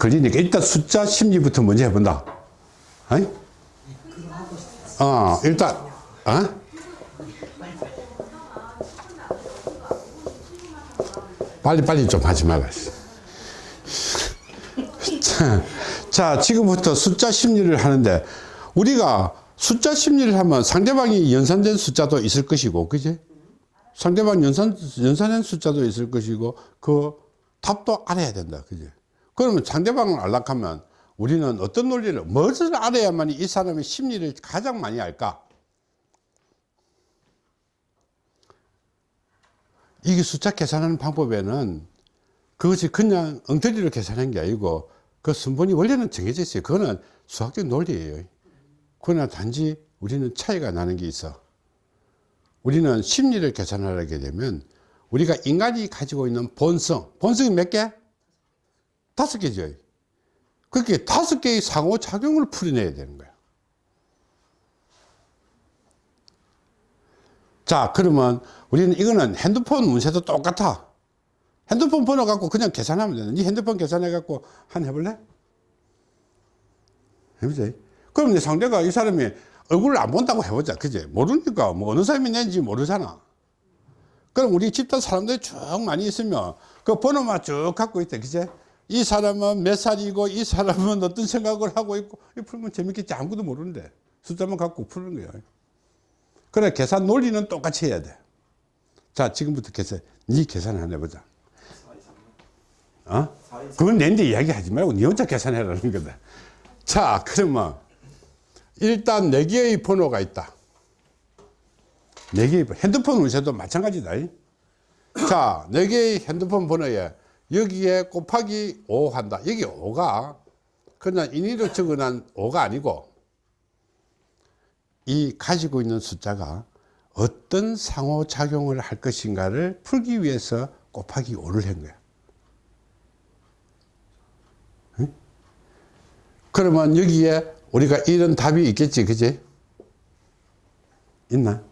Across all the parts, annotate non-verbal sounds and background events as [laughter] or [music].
걸리니까 일단 숫자 심리부터 먼저 해본다. 어이? 어, 일단, 어? 빨리 빨리 좀 하지 말라. 자, 자, 지금부터 숫자 심리를 하는데, 우리가 숫자 심리를 하면 상대방이 연산된 숫자도 있을 것이고, 그지? 상대방 연산, 연산된 숫자도 있을 것이고, 그 답도 알아야 된다. 그지? 그러면 상대방을 알락하면 우리는 어떤 논리를, 무엇을 알아야만 이 사람의 심리를 가장 많이 알까? 이게 숫자 계산하는 방법에는 그것이 그냥 엉터리로 계산한 게 아니고 그 순번이 원래는 정해져 있어요. 그거는 수학적 논리예요. 그러나 단지 우리는 차이가 나는 게 있어. 우리는 심리를 계산하게 되면 우리가 인간이 가지고 있는 본성, 본성이 몇 개? 다섯 개죠. 그렇게 다섯 개의 상호작용을 풀어내야 되는 거야. 자, 그러면 우리는 이거는 핸드폰 문제도 똑같아. 핸드폰 번호 갖고 그냥 계산하면 되는. 네 핸드폰 계산해 갖고 한 해볼래? 해보자. 그럼 내 상대가 이 사람이 얼굴을 안 본다고 해보자. 그지? 모르니까 뭐 어느 사람이 낸지 모르잖아. 그럼 우리 집단 사람들이 쭉 많이 있으면 그 번호만 쭉 갖고 있대. 그지? 이 사람은 몇 살이고 이 사람은 [laughs] 어떤 생각을 하고 있고 이 풀면 재밌겠지. 아무것도 모르는데 숫자만 갖고 푸는 거야. 그래 계산 논리는 똑같이 해야 돼. 자 지금부터 계산 네 계산 한번 해보자. 어? 그건 내인데 이야기하지 말고 네 혼자 계산해라는 거다. 자 그러면 일단 네 개의 번호가 있다. 네 개의. 핸드폰 운세도 마찬가지다. 자, 네 개의 핸드폰 번호에 여기에 곱하기 5 한다. 여기 5가 그냥 인위로 적어놓은 5가 아니고 이 가지고 있는 숫자가 어떤 상호작용을 할 것인가를 풀기 위해서 곱하기 5를 한 거야. 응? 그러면 여기에 우리가 이런 답이 있겠지, 그지? 있나?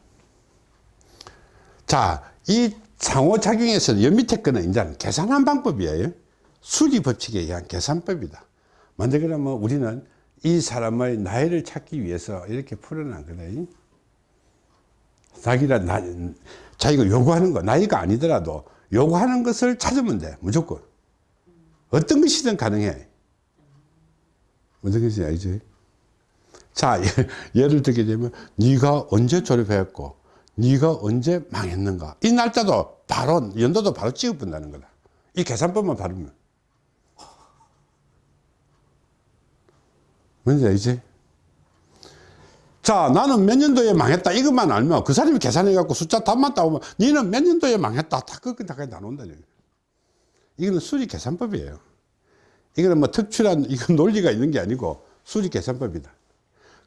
자, 이 상호작용에서 연 밑에 거는 이제 계산한 방법이에요. 수리 법칙에 의한 계산법이다. 먼저 그러면 우리는 이 사람의 나이를 찾기 위해서 이렇게 풀어놨거든. 자기가 나, 자기가 요구하는 거, 나이가 아니더라도 요구하는 것을 찾으면 돼, 무조건. 어떤 것이든 가능해. 어떤 것이 알지? 자, [laughs] 예를 들게 되면 네가 언제 졸업했고 네가 언제 망했는가 이 날짜도 바로 연도도 바로 찍어본다는 거다. 이 계산법만 바르면. 뭔지 알지? 자, 나는 몇 년도에 망했다. 이것만 알면 그 사람이 계산해 갖고 숫자 답만 따오면 너는 몇 년도에 망했다. 다 그렇게 다 나눈다. 이거는 수리 계산법이에요. 이거는 뭐 특출한 이건 [laughs] 논리가 있는 게 아니고 수리 계산법이다.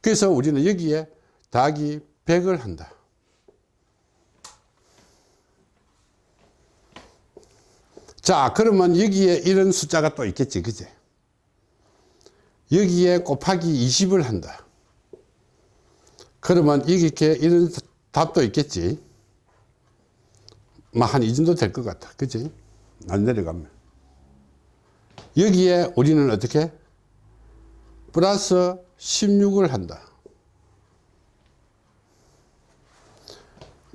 그래서 우리는 여기에 더하기 100을 한다. 자, 그러면 여기에 이런 숫자가 또 있겠지. 그지? 여기에 곱하기 20을 한다. 그러면 이렇게 이런 답도 있겠지. 뭐한이 정도 될 것 같아. 그지? 안 내려가면. 여기에 우리는 어떻게? 플러스 16을 한다.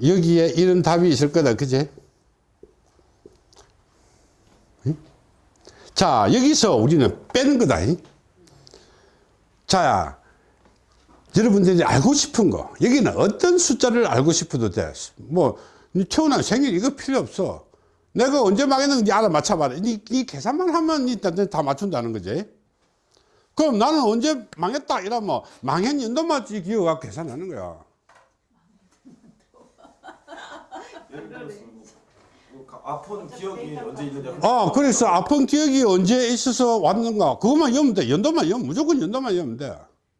여기에 이런 답이 있을 거다. 그지? 자, 여기서 우리는 빼는 거다. 자, 여러분들이 알고 싶은 거. 여기는 어떤 숫자를 알고 싶어도 돼. 뭐, 태어난 생일 이거 필요 없어. 내가 언제 망했는지 알아 맞춰봐라. 이, 이 계산만 하면 일단 다 맞춘다는 거지. 그럼 나는 언제 망했다 이러면 망한 연도만 기억하고 계산하는 거야. [laughs] 뭐 가- 아픈 기억이 언제 있느냐 어, 그래서 아픈 기억이 언제 있어서 왔는가. 그것만 외우면 돼. 연도만 외우면, 무조건 연도만 외우면 돼.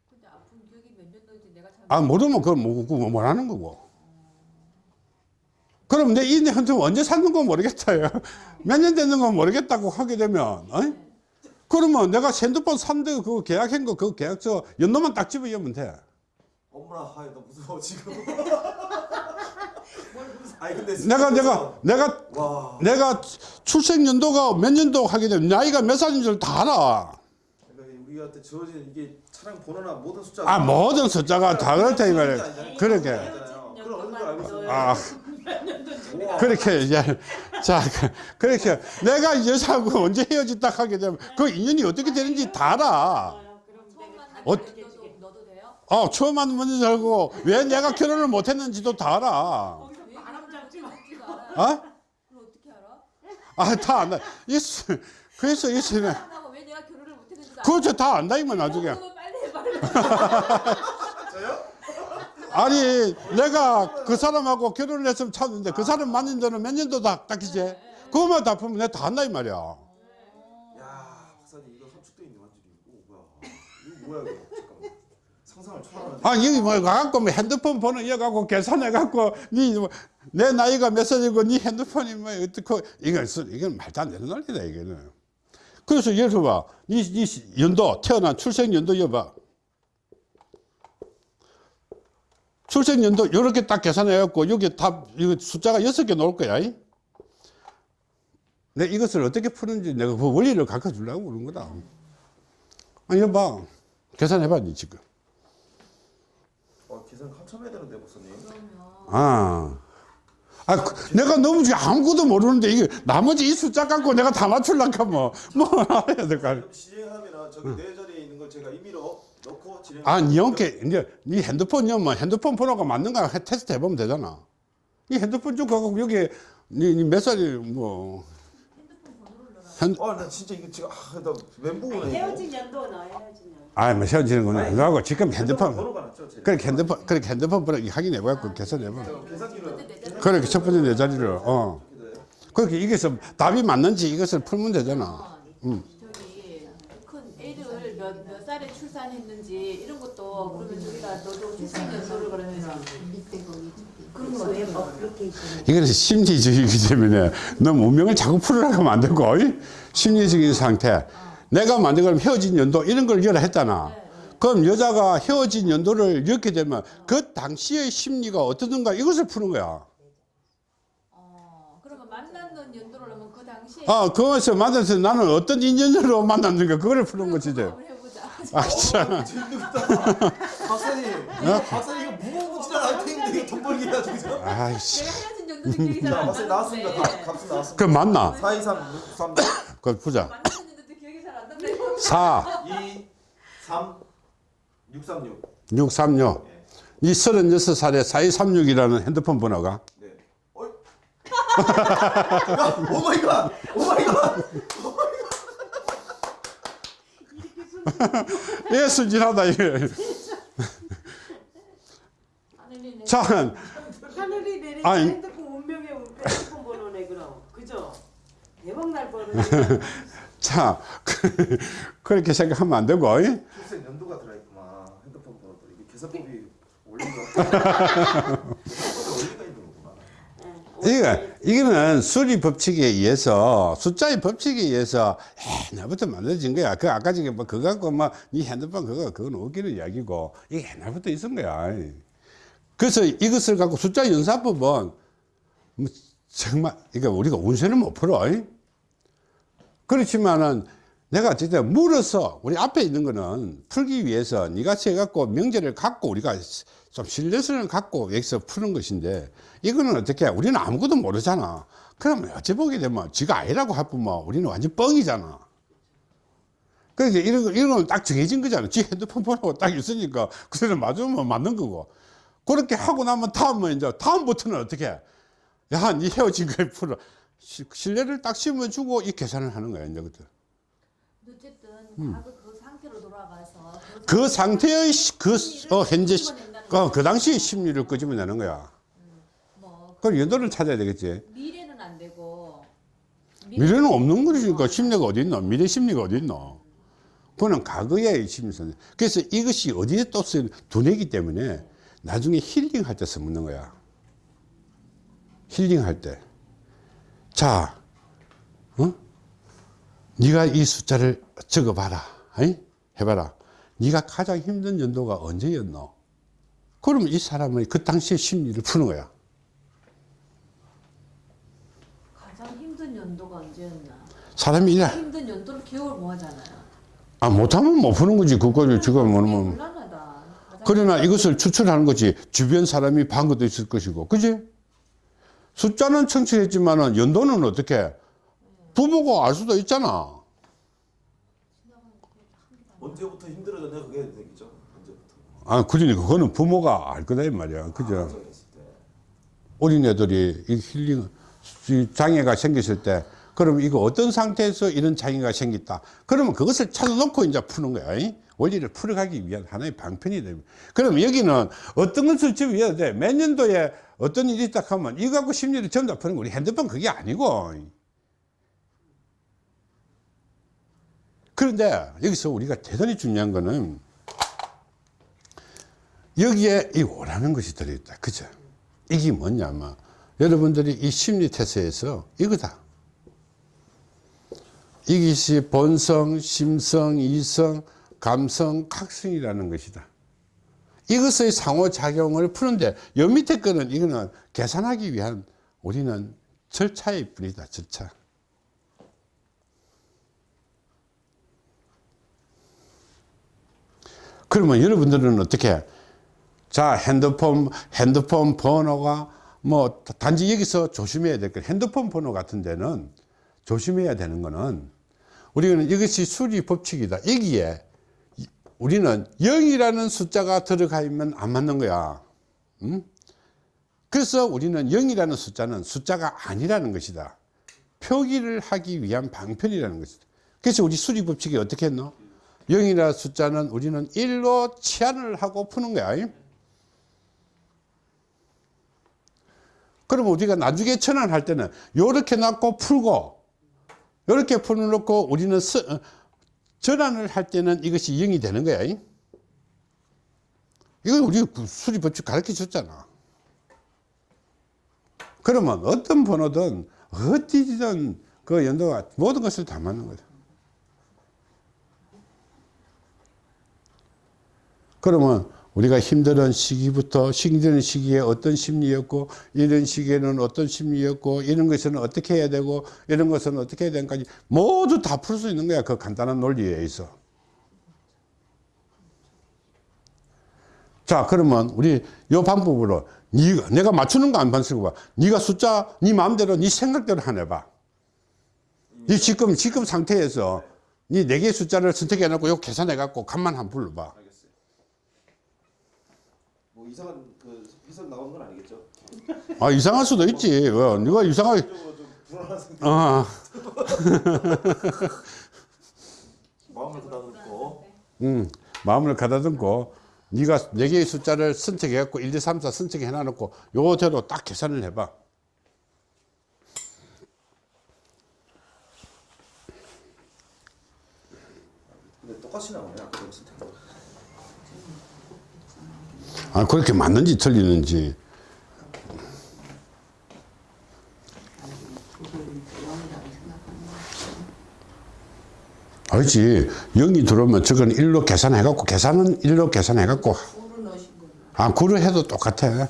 근데 아픈 기억이 몇 년도인지 내가 잘 아, 모르면 그건 뭐, 그거 뭐라는 거고. 그럼 내이 현금 언제 샀는 건 모르겠다요. [laughs] 몇년 됐는 건 모르겠다고 하게 되면, 어? 그러면 내가 핸드폰 산데 그거 계약한 거, 그 계약서 연도만 딱 집어 넣으면 돼. 엄마 아이 나 무서워 지금. 아니 근데 내가, 내가, 내가, 와. 내가 출생 연도가 몇 년도 하게 되면 나이가 몇 살인 줄 다 알아. 우리한테 주어진 이게 차량 번호나 모든 숫자 아 모든 숫자가 다 그렇다 이 말이야. 그렇게 있어요. 아. 그렇게 이제 자 그- 그렇게. 내가 이 여자하고 언제 헤어졌다 하게 되면 그 인연이 어떻게 되는지 다 알아. 처음 만난 어- 처음 만난 줄 알고 왜 내가 결혼을 못 했는지도 다 알아 바람 잡지? 어? 그걸 어떻게 알아? 아 다 안다 있어 그래서 사람하고 왜 내가 결혼을 못 했는지도 알아? 그거 다 안다 이만 나중에 빨리? [laughs] 아니 내가 그 사람하고 결혼을 했으면 찾는데 그 사람 만난 지는 몇 년도 다 닦이지 그거만 다 보면 내가 다 안다 이 말이야 야 박사님 이거 함축돼 있는 완전히 오 뭐야 이거 뭐야 이거 잠깐만 아 여기 뭐 가갖고 뭐 핸드폰 번호 이어갖고 계산해갖고 니내 나이가 몇 살이고 니 핸드폰이 뭐 어떻고 이건 쓰- 이건 말도 안 되는 논리다 이거는. 그래서 예를 들어봐. 니, 니 연도 태어난 출생 연도 여봐. 출생 연도 요렇게 딱 계산해갖고 여기 다 이거 숫자가 여섯 개 나올 거야 이? 내 이것을 어떻게 푸는지 내가 그 원리를 가르쳐 주려고 그런 거다. 아니 여봐. 계산해봐 니 지금. 어 계산 한참 해야 되는데 박사님 아. 아, 그, 내가 너무 지금 아무것도 모르는데 이게 나머지 이 숫자 갖고 내가 다 맞추려고 하면 뭐 알아야 될거 아니야. 진행하면 저기 내 자리에 있는 걸 제가 임의로 넣고 진행 아, 니 형께 이제 네 핸드폰이면 뭐 핸드폰 번호가 맞는가 해- 테스트 해보면 되잖아. 이 핸드폰 좀 갖고 여기 니몇 살이 뭐 핸, 아나 진짜 이거 지금 아 나 멘붕 오네 이거. 헤어진 연도 넣어 헤어진 연도. 아이 뭐 세워지는 거는 그거하고. 지금 핸드폰 그렇게 핸드폰 그렇게 핸드폰 번호 확인해봐갖고 계산해봐. 계산기로 그렇게 첫 번째 내 자리를 어. 그렇게 이게서 답이 맞는지 이것을 풀면 되잖아. 저기 큰 애를 몇, 몇 살에 출산했는지 이런 것도 그러면 저기다 너도 출생 연도를 그러면 이거는 심리적이기 때문에 너무 운명을 자꾸 풀으라고 하면 안 되고 어이? 심리적인 상태 내가 만든 걸 헤어진 연도 이런 걸 열어 했잖아 그럼 여자가 헤어진 연도를 넣게 되면 그 당시의 심리가 어떠든가 이것을 푸는 거야 어 그러면 만났는 연도를 하면 그 당시에 아 그것을 만나서 나는 어떤 인연으로 만났는가 그거를 푸는 거지 이제. 아 참. 박사님 이거 박사님 이거 돈 벌기 해가지고 아이씨. 내가 헤어진 기억이 자 잘안 박사님 나왔습니다. 값- 값은 나왔습니다. 그 맞나? 4 2 3 6 3 그걸 보자. 만났는 연도도 기억이 잘 안 난다. 4 2 3 6 3 6 636이 36살에 4236이라는 핸드폰 번호가? 네. 어이. [laughs] 야, 오 마이 갓. 오 마이 갓. [laughs] 예 순진하다 이 [laughs] 게 하늘이 내자 하늘이 내린 아니. 핸드폰 운명의 핸드폰 번호네 그럼 그죠? 대박 날 뻔해. [laughs] 자, 그, 그렇게 생각하면 안 되고, 이? 출생 연도가 들어 있구만. 핸드폰 번호도 이게 계산법이 원리가 원리가 있는 거구만. 이거, 이거는 수리 법칙에 의해서, 숫자의 법칙에 의해서 옛날부터 만들어진 거야. 그 아까 전에 뭐 그거 갖고 뭐, 네 핸드폰 그거, 그건 웃기는 이야기고, 이게 옛날부터 있은 거야. 그래서 이것을 갖고 숫자 연산법은, 뭐 정말, 이거 우리가 운세는 못 풀어. 이? 그렇지만은 내가 진짜 물어서 우리 앞에 있는 거는 풀기 위해서 니같이 해갖고 명제를 갖고 우리가 좀 신뢰성을 갖고 여기서 푸는 것인데 이거는 어떻게 해? 우리는 아무것도 모르잖아 그러면 어찌 보게 되면 지가 아니라고 하면 우리는 완전 뻥이잖아 그러니까 이런 거, 이런 건 딱 정해진 거잖아 지 핸드폰 번호가 딱 있으니까 그래서 맞으면 맞는 거고 그렇게 하고 나면 다음은 이제 다음부터는 어떻게 해? 야, 니 헤어진 걸 풀어. 시- 신뢰를 딱 심어주고 이 계산을 하는 거야, 이제 그때. 어쨌든 음. 그 상태로 돌아가서 그 상태의 시- 그, 어, 현재, 어, 그 당시의 심리를 끄집어내는 거야. 뭐 그럼 연도를 찾아야 되겠지. 미래는 안 되고 미래는 없는 거니까 심리가 어디 있노? 미래 심리가 어디 있노? 그거는 과거의 심리선. 그래서 이것이 어디에 또 쓰는 두뇌기 때문에 나중에 힐링할 때 쓰는 거야. 힐링할 때. 자, 어? 네가 이 숫자를 적어봐라. 어이? 해봐라. 네가 가장 힘든 연도가 언제였노? 그러면 이 사람의 그 당시의 심리를 푸는 거야. 가장 힘든 연도가 언제였나? 사람이 이래. 힘든 연도를 기억을 못 하잖아요. 아, 못하면 못 푸는 거지. 그거를 지금 뭐, 뭐. 그러나 이것을 추출하는 거지. 주변 사람이 반 것도 있을 것이고. 그지? 숫자는 청취했지만 은 연도는 어떻게? 부모가 알 수도 있잖아. 언제부터 힘들어졌냐 그게 되겠죠. 언제부터. 아, 그러니까 그거는 부모가 알 거다, 이 말이야. 그죠? 정했을 때. 어린애들이 이 힐링, 이 장애가 생겼을 때, 그럼 이거 어떤 상태에서 이런 장애가 생겼다. 그러면 그것을 찾아놓고 이제 푸는 거야. 이? 원리를 풀어가기 위한 하나의 방편이 됩니다. 그럼 여기는 어떤 것을 지어야 돼? 몇 년도에 어떤 일이 있다 하면 이거 갖고 심리를 전부 다 푸는 거 우리 핸드폰 그게 아니고. 그런데 여기서 우리가 대단히 중요한 거는 여기에 이 오라는 것이 들어있다. 그죠? 이게 뭐냐면 여러분들이 이 심리 테스트에서 이거다. 이것이 본성, 심성, 이성, 감성, 각성이라는 것이다. 이것의 상호작용을 푸는데 요 밑에 거는 이거는 계산하기 위한 우리는 절차일 뿐이다. 절차. 그러면 여러분들은 어떻게 자 핸드폰 핸드폰 번호가 뭐 단지 여기서 조심해야 될 거 핸드폰 번호 같은 데는 조심해야 되는 거는 우리는 이것이 수리 법칙이다 여기에 이- 우리는 0이라는 숫자가 들어가 있면 안 맞는 거야. 음? 그래서 우리는 0이라는 숫자는 숫자가 아니라는 것이다. 표기를 하기 위한 방편이라는 것이다. 그래서 우리 수리 법칙이 어떻게 했노? 0이라는 숫자는 우리는 1로 치환을 하고 푸는 거야. 그러면 우리가 나중에 전환할 때는 요렇게 놨고 풀고 요렇게 풀어놓고 우리는 스- 어, 전환을 할 때는 이것이 0이 되는 거야 이? 이건 우리 수리 법칙 가르쳐 줬잖아 그러면 어떤 번호든 어디든 그 연도가 모든 것을 다 맞는 거다 그러면 우리가 힘든 시기부터 힘든 시기에 어떤 심리였고 이런 시기에는 어떤 심리였고 이런 것은 어떻게 해야 되고 이런 것은 어떻게 해야 되는까지 모두 다 풀 수 있는 거야 그 간단한 논리에 있어 자 그러면 우리 요 방법으로 네가 내가 맞추는 거 안 반쓰고 봐. 네가 숫자 네 마음대로 네 생각대로 하나 해봐. 네 지금 지금 상태에서 네 네 개의 숫자를 선택해 놓고 요 계산해 갖고 간만 한번 불러봐. 뭐 이상한 그 비선 나온 건 아니겠죠? 아 이상할 수도 있지. 왜 네가 이상하게 적으로 좀 불안한 생각. 아, [laughs] 마음을 가다듬고. 음, 마음을 가다듬고 네가 네 개의 숫자를 선택해 갖고 1, 2, 3, 4 선택해 놔놓고 요대로 딱 계산을 해봐. 근데 똑같이 나오네 그. 아 그렇게 맞는지 틀리는지. 알지? 0이 들어오면 저건 1로 계산해 갖고 계산은 1로 계산해 갖고. 아 구를 해도 똑같아.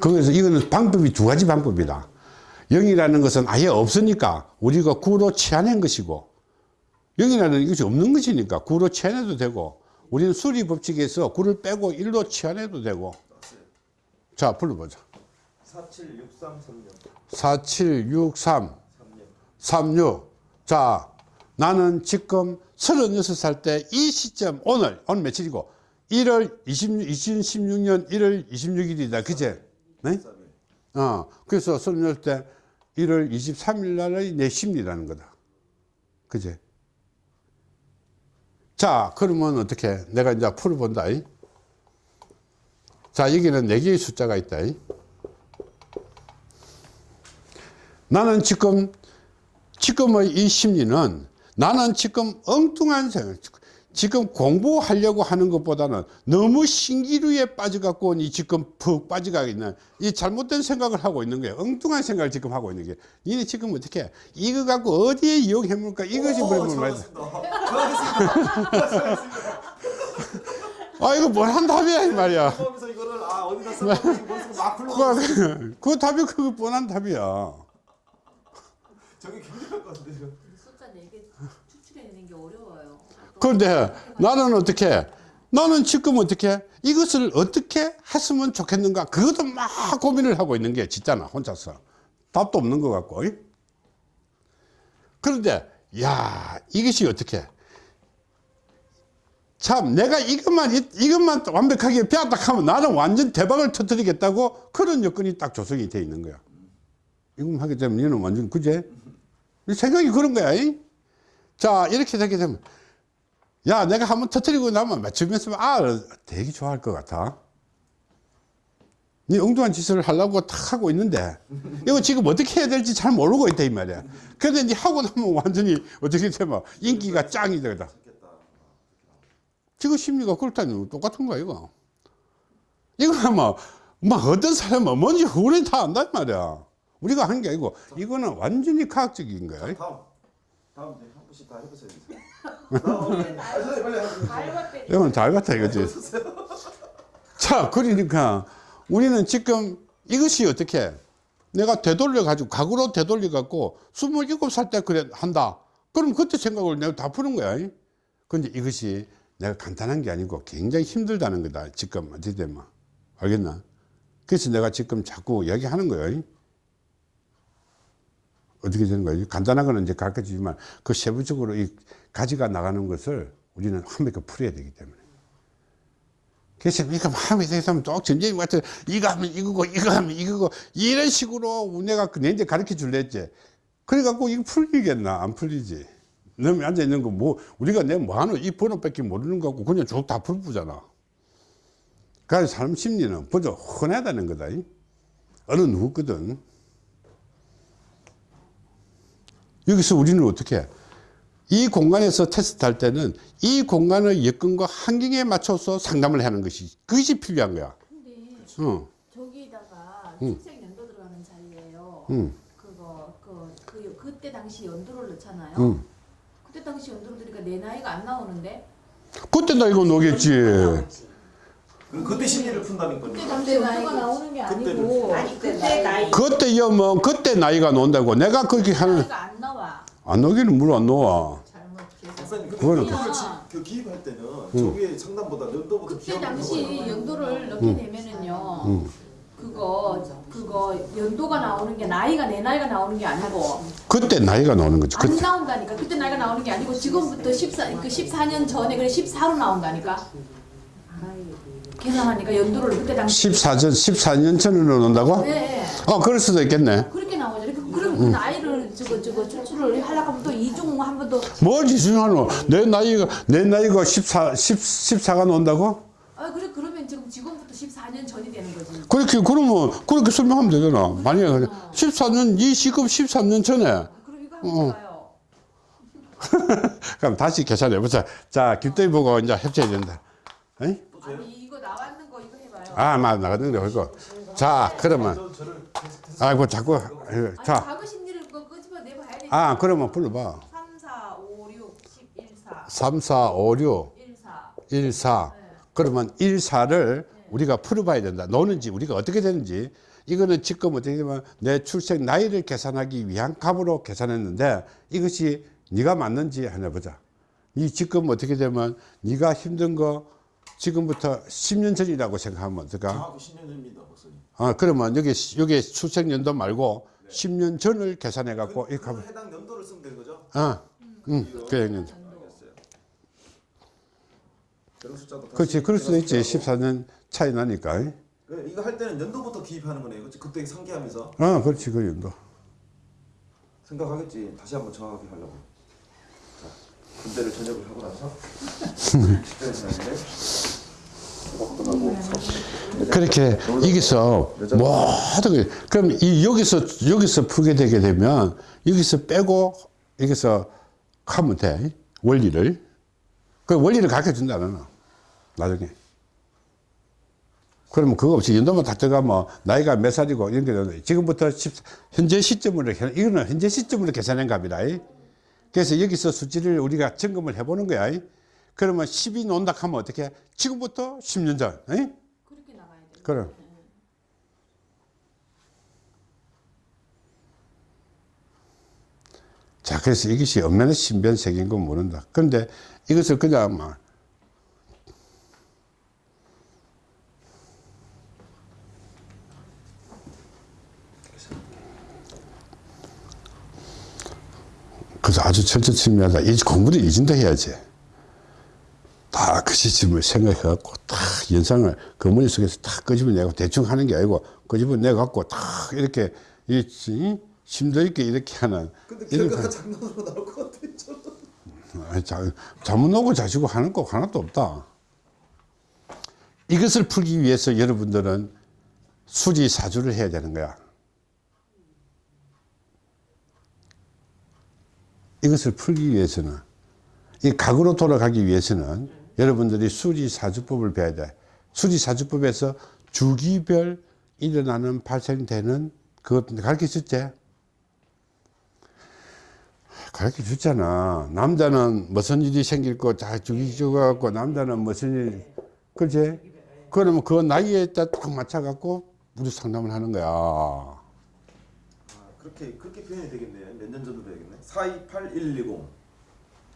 그래서 이거는 방법이 두 가지 방법이다. 0이라는 것은 아예 없으니까 우리가 구로 치환한 것이고 0이라는 것이 없는 것이니까 구로 치환해도 되고 우리는 수리 법칙에서 구를 빼고 1로 치환해도 되고 자 불러보자 476336 4763 36 36. 자, 나는 지금 36살 때 이 시점, 오늘, 오늘 며칠이고, 1월 26, 2016년 1월 26일이다. 그제? 네? 3일. 어, 그래서 36살 때 1월 23일 날의 내 심리라는 거다. 그제? 자, 그러면 어떻게? 내가 이제 풀어본다. 이. 자, 여기는 4개의 숫자가 있다. 이. 나는 지금 지금의 이 심리는 나는 지금 엉뚱한 생각 지금 공부하려고 하는 것보다는 너무 신기루에 빠져갖고 이 지금 푹 빠져가 있는 이 잘못된 생각을 하고 있는 거예요. 엉뚱한 생각을 지금 하고 있는 게 니네 지금 어떻게 해? 이거 갖고 어디에 이용해 볼까? 이것이 물어보는 말이야. 아 이거 뭘 한 답이야 이 말이야. 이거를 아 어디다 써놓고 머릿속에 막 불러. 그, [laughs] 그 답이 그거 뻔한 답이야. 저게 같은데 지금. 숫자 4개 추출해내는 게 어려워요. 그런데 나는 어떻게 나는 지금 어떻게 이것을 어떻게 했으면 좋겠는가? 그것도 막 고민을 하고 있는 게 진짜 나 혼자서. 답도 없는 것 같고. 이? 그런데 야 이것이 어떻게? 참 내가 이것만 이- 이것만 완벽하게 배웠다 하면 나는 완전 대박을 터뜨리겠다고 그런 여건이 딱 조성이 돼 있는 거야. 이것만 하게 되면 얘는 완전 그제? 이 생각이 그런 거야 이? 자 이렇게 되게 되면 야 내가 한번 터뜨리고 나면 맞추면서 아 되게 좋아할 것 같아. 네 엉뚱한 짓을 하려고 탁 하고 있는데 이거 지금 어떻게 해야 될지 잘 모르고 있다 이 말이야. 근데 네 하고 나면 완전히 어떻게 되면 인기가 짱이 되다. 지금 심리가 그렇다니 똑같은 거야 이거. 이거 뭐, 막 어떤 사람은 뭔지 우리 다 안단 말이야. 우리가 하는 게 아니고 이거는 완전히 과학적인 거야. 다음 다음 한 분씩 다 해보세요. 다음 아. 이건 잘 같아 이거지. 자, 그러니까 우리는 지금 이것이 어떻게 내가 되돌려 가지고 각으로 되돌려 갖고 27살 때 그래 한다. 그럼 그때 생각을 내가 다 푸는 거야. 근데 이것이 내가 간단한 게 아니고 굉장히 힘들다는 거다. 지금 어떻게 되면 알겠나? 그래서 내가 지금 자꾸 이야기하는 거예요. 어떻게 되는 거예요? 간단한 거는 이제 가르쳐 주지만 그 세부적으로 이 가지가 나가는 것을 우리는 완벽하게 풀어야 되기 때문에. 그래서 이거 마음에 대해서 하면 또 전쟁이 같은 이거 하면 이거고 이거 하면 이거고 이런 식으로 내가 내한테 가르쳐 줄래 했지. 그래갖고 이거 풀리겠나? 안 풀리지. 너무 앉아 있는 거 뭐, 우리가 내 뭐 하는 이 번호밖에 모르는 거 같고 그냥 쭉 다 풀부잖아. 그래서 사람 심리는 먼저 흔하다는 거다. 이. 어느 누구거든. 여기서 우리는 어떻게 해? 이 공간에서 테스트 할 때는 이 공간의 여건과 환경에 맞춰서 상담을 하는 것이 그것이 필요한 거야. 근데 응. 저기다가 응. 출생 연도 들어가는 자리예요. 응. 그거 그, 그 그때 당시 연도를 넣잖아요. 응. 그때 당시 연도를 들으니까 내 나이가 안 나오는데 그때 나 이거 노겠지. 그럼 그때 심리를 푼다니까요. 그때 당시 연도가 나오는 게 아니고 아니 그때 나이 그때 여뭐 그때 나이가 논다고 내가 그렇게 하는 나이가 안 나와. 안 노기는 물안 놓아. 잘못 계산. 박사님 근데 그거는 연도를 또- 지- 그 기입할 때는 저기에 상담보다 연도부터 그때 당시. 연도를 넣게 되면은요. 그거 그거 연도가 나오는 게 나이가 내 나이가 나오는 게 아니고 그때 나이가 나오는 거지. 안 그때. 나온다니까. 그때 나이가 나오는 게 아니고 지금부터 14, 그 14년 전에 그래 14로 나온다니까. 계산하니까 연도를 그때 당시 14전 14년 전으로 논다고? 네, 네. 어, 그럴 수도 있겠네. 그렇게 나오죠. 그- 그럼 그 나이를 저거 저거 추출을 하려고 하면 또 이중 한 번 더. 뭘 지중하노? 내 나이가 내 나이가 14 10 14가 논다고? 아 그래 그러면 지금 지금부터 14년 전이 되는 거지. 그렇게 그러면 그렇게 설명하면 되잖아. 만약에 14년 이 시급 13년 전에 아, 그럼 이거 한번 어. [laughs] 그럼 다시 계산해 보자. 자, 김도희 보고 이제 협조해야 된다. 에이? 아니 아, 맞 나가는 거 이거. 자, 그러면 아이고 자꾸 예, 자, 과거 심리를 그거 끄집어 내봐야 돼. 아, 그러면 불러 봐. 3, 4, 5, 6, 10, 1, 4, 3, 4, 5, 6, 1, 4. 1, 4. 그러면 1, 4를 우리가 풀어 봐야 된다. 노는지 우리가 어떻게 되는지. 이거는 지금 어떻게 되면 내 출생 나이를 계산하기 위한 값으로 계산했는데 이것이 네가 맞는지 하나 보자. 이 지금 어떻게 되면 네가 힘든 거 지금부터 10년 전이라고 생각하면 어떨까? 정확히 10년 전입니다, 박사님. 아, 그러면 여기, 여기 출생 연도 말고 10년 전을 계산해 갖고 그, 이렇게 그 하면, 해당 연도를 쓰면 되는 거죠? 아, 응, 그 연도. 그렇지, 그럴 수도 있지. 생각해보고. 14년 차이 나니까. 그 이거 할 때는 연도부터 기입하는 거네요. 그치? 그때 상기하면서 아, 그렇지, 그 연도. 생각하겠지. 다시 한번 정확하게 하려고. 자, 군대를 전역을 하고 나서 10대를 지났는데 이것도 하고 그렇게 여기서 모든 게, 그럼 이 여기서, 여기서 풀게 되게 되면 여기서 빼고 여기서 하면 돼. 원리를. 그 원리를 가르쳐 준다, 너는. 나중에. 그러면 그거 없이 연도만 다 들어가면 나이가 몇 살이고 이런 게 지금부터 10, 현재 시점으로, 계- 이거는 현재 시점으로 계산한 값이다. 이. 그래서 여기서 수치를 우리가 점검을 해보는 거야. 이. 그러면 10이 논다 하면 어떻게? 지금부터 10년 전. 이? 그렇게 나가야 돼. 그럼. 자, 그래서 이것이 얼마나 신변색인 건 모른다. 그런데 이것을 그냥 막 그래서 아주 철저침미하다. 이 공부를 이진다 해야지. 다 그 시점을 생각해갖고 딱 연상을 그 머릿속에서 딱 끄집어내고 대충 하는 게 아니고 끄집어내갖고 딱 이렇게 이 이- 심도 있게 이렇게 하는 근데 결과가 장난으로 나올 것. 저는. 아니, 자, 잘못 오고 자시고 하는 거 하나도 없다. 이것을 풀기 위해서 여러분들은 수지 사주를 해야 되는 거야. 이것을 풀기 위해서는 이 각으로 돌아가기 위해서는 여러분들이 수지사주법을 배워야 돼. 수지사주법에서 주기별 일어나는 발생되는 그것 가르쳐 줬지? 가르쳐 줬잖아. 남자는 무슨 일이 생길 거다 주기적갖고 남자는 무슨 일, 그지? 그러면 그 나이에 딱 맞춰 갖고 우리 상담을 하는 거야. 아, 그렇게 그렇게 표현이 되겠네요. 몇년 전으로 해야겠네. 428 110.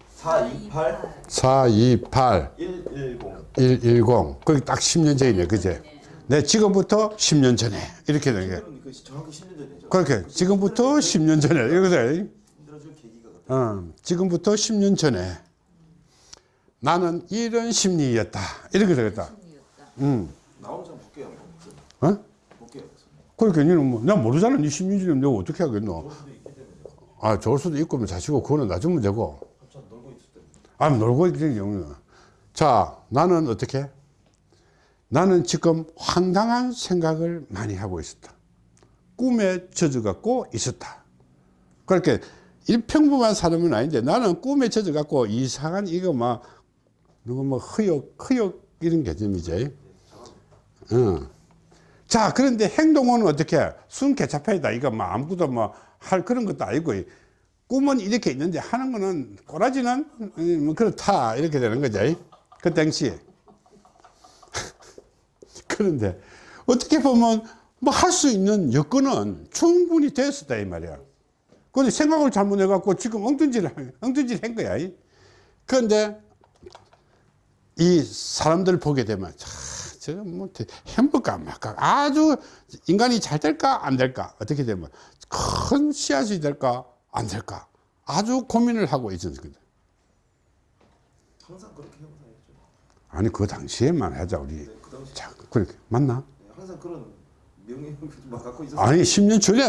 428 428 110. 110. 거기 딱 10년 전이네, 그제? 내 지금부터 10년 전에. 이렇게 되는 게. 그러니까 정확히 10년 전이죠. 그렇게. 지금부터 10년 전에. 이거지? 힘들어질 계기가 같아요. 어, 지금부터 10년 전에. 나는 이런 심리였다. 이렇게 되겠다. 음. 나오는 장 볼게요. 어? 그러니까 니는 뭐, 나 모르잖아. 니 10년 전에 내가 어떻게 하겠노? 아, 좋을 수도 있고, 뭐 자시고, 그거는 놀고 있을 때. 아, 놀고 있는 경우는. 자, 나는 어떻게? 나는 지금 황당한 생각을 많이 하고 있었다. 꿈에 젖어갖고 있었다. 그렇게 일평범한 사람은 아닌데 나는 꿈에 젖어갖고 이상한 이거 막 누구 뭐 흐욕, 흐욕 이런 개념이지. 응. 자, 그런데 행동은 어떻게? 순 개차파이다. 이거 뭐 아무것도 뭐 할 그런 것도 아니고 꿈은 이렇게 있는데 하는 거는 꼬라지는 음, 뭐 그렇다. 이렇게 되는 거죠. 그 당시에. [laughs] 그런데 어떻게 보면 뭐 할 수 있는 여건은 충분히 됐었다 이 말이야. 근데 생각을 잘못해 갖고 지금 엉뚱질, 엉뚱질 한 거야. 그런데 이 사람들 보게 되면 자, 저거 뭐 행복가 말까 아주 인간이 잘 될까 안 될까 어떻게 되면 큰 씨앗이 될까 안 될까 아주 고민을 하고 있었는 거죠. 항상 그렇게 해보사야죠. 아니 그 당시에만 하자 우리. 네, 그 당시 자 그렇게 맞나? 네, 항상 그런 명예 막 갖고 있었어요. 아니 10년 전에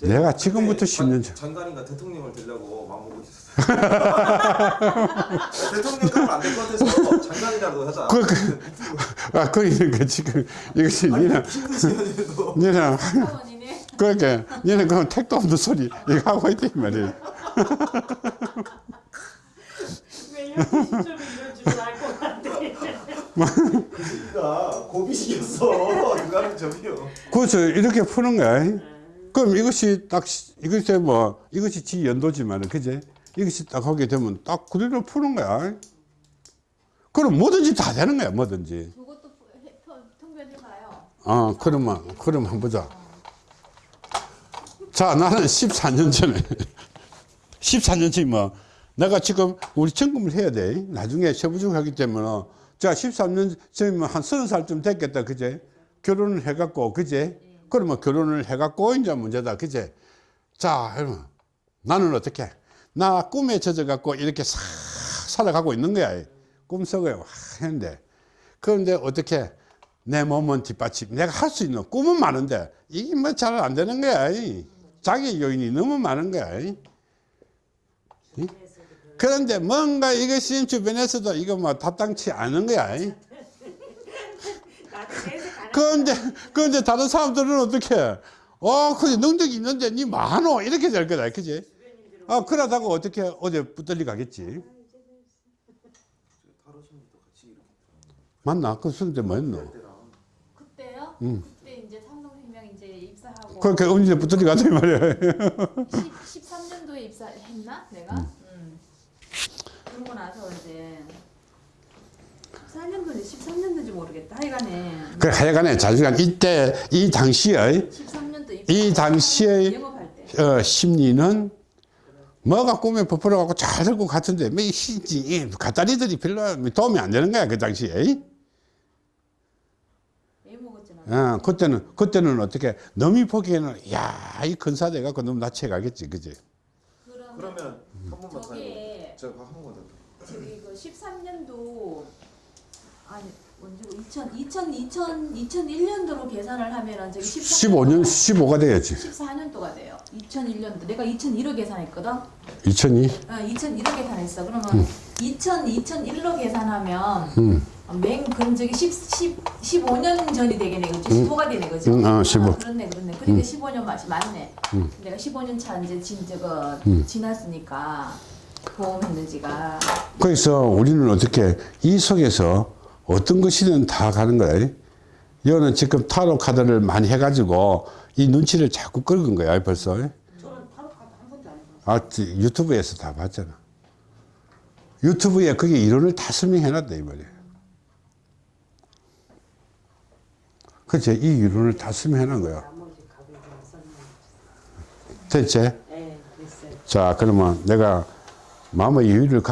내가 그때 지금부터 10년 전. 장관인가 대통령을 되려고 마음먹고 있었어요. [laughs] 대통령까지 안될 것 같아서 장관이라도 하자. 그, 그, 아 그러니까 지금 이것이 니는 니는. 그러니까 니는 그 택도 없는 소리 이거 하고 있다 이 말이야. 왜 이렇게 시점이 이럴 줄은 알것 같아. 그러니까 고비식이었어. 그거는 저기요. 그래서 이렇게 푸는 거야. 그럼 이것이 딱 시- 이것이 뭐 이것이 지 연도지만 그제 이것이 딱 하게 되면 딱 그대로 푸는 거야. 그럼 뭐든지 다 되는 거야 뭐든지. 그것도 해- 통- 통변해 봐요. 어 그러면 그럼 한번 보자. 자 나는 14년 전에 [laughs] 14년 전에 뭐 내가 지금 우리 점검을 해야 돼. 나중에 세부적으로 하기 때문에 자 13년 전이면 한 30살쯤 됐겠다 그제 결혼을 해갖고 그제 그러면 결혼을 해갖고 이제 문제다. 그제? 자 여러분 나는 어떻게? 나 꿈에 젖어갖고 이렇게 싹 살아가고 있는 거야. 꿈속에 와 했는데. 그런데 어떻게? 내 몸은 뒷받침. 내가 할 수 있는 꿈은 많은데 이게 뭐 잘 안 되는 거야. 자기 요인이 너무 많은 거야. 이? 그런데 뭔가 이것이 주변에서도 이거 뭐 답당치 않은 거야 그런데 그런데 다른 사람들은 어떻게? 어 그래 능력이 있는데 니 많어. 이렇게 될 거다. 그지? 아 그러다가 어떻게 어제 붙들리 가겠지? 맞나? 그 순대 뭐였노? 때랑 그때요? 음. 그때 이제 삼성생명 이제 입사하고. 그렇게 언제 붙들리 가더니 말이야. 10, 13년도에 입사했나? 내가? 음. 그러고 나서 이제 14년도인지 13년도인지 모르겠다. 하여간에 그 하여간에 자주간 이때 이 당시의 13년도 이때 어, 심리는 뭐가 꿈에 부풀어 갖고 잘 될 것 같은데 뭐 뭐이지 갓다리들이 별로 도움이 안 되는 거야 그 당시에 애 먹었잖아. 어, 그때는 그때는 어떻게 넘이 보기에는 야이 근사돼 갖고 너무 낮춰 가겠지 그지 그러면 그러면 한 번만 한 번만 더. 저기 그 13년도 아니 언제고 2000 2000 2000 2001년도로 계산을 하면 은 저기 15년 15가 돼야지 14년도가 돼요. 2001년도 내가 2001로 계산했거든. 2002 어, 2001로 계산했어. 그러면 2000 2001로 계산하면 음. 맹 그럼 저기 10, 10 15년 전이 되겠네. 그지? 15가 되네. 그지? 음, 어, 15. 그렇네. 그렇네. 그러니까 15년 맛이 맞네. 내가 15년 차 이제 진 저거 지났으니까 보험했는지가 그래서 우리는 어떻게 이 속에서 어떤 것이든 다 가는 거야 이거는 지금 타로 카드를 많이 해가지고 이 눈치를 자꾸 끌은 거야 벌써 저는 타로 카드 한 번도 안 해봤어요. 아 지- 유튜브에서 다 봤잖아 유튜브에 그게 이론을 다 설명해놨다 이 말이야 그치 이 이론을 다 설명해놓은 거야. 됐지? 네, 됐어요. 자 그러면 내가 마음의 여유를 가